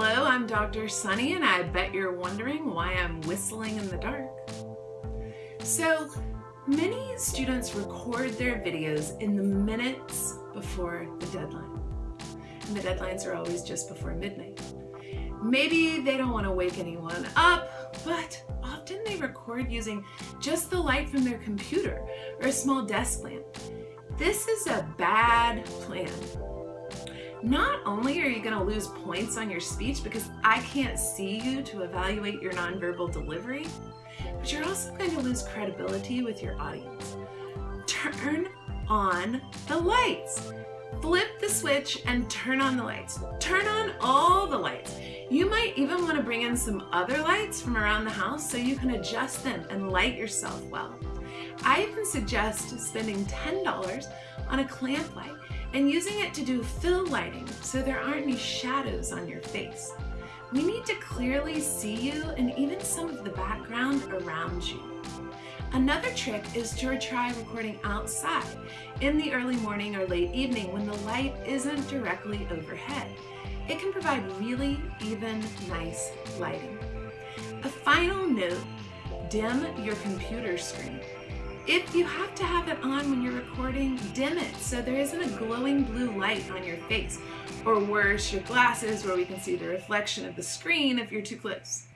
I'm Dr. Sunny and I bet you're wondering why I'm whistling in the dark. So many students record their videos in the minutes before the deadline. And the deadlines are always just before midnight. Maybe they don't want to wake anyone up, but often they record using just the light from their computer or a small desk lamp. This is a bad plan. Not only are you going to lose points on your speech because I can't see you to evaluate your nonverbal delivery, but you're also going to lose credibility with your audience. Turn on the lights. Flip the switch and turn on the lights. Turn on all the lights. You might even want to bring in some other lights from around the house so you can adjust them and light yourself well. I even suggest spending $10 on a clamp light and using it to do fill lighting so there aren't any shadows on your face. We need to clearly see you and even some of the background around you. Another trick is to try recording outside in the early morning or late evening when the light isn't directly overhead. It can provide really even nice lighting. A final note, dim your computer screen. If you have to have it on when you're recording, dim it so there isn't a glowing blue light on your face. Or worse, your glasses where we can see the reflection of the screen if you're too close.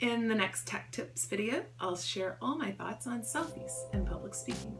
In the next Tech Tips video, I'll share all my thoughts on selfies and public speaking.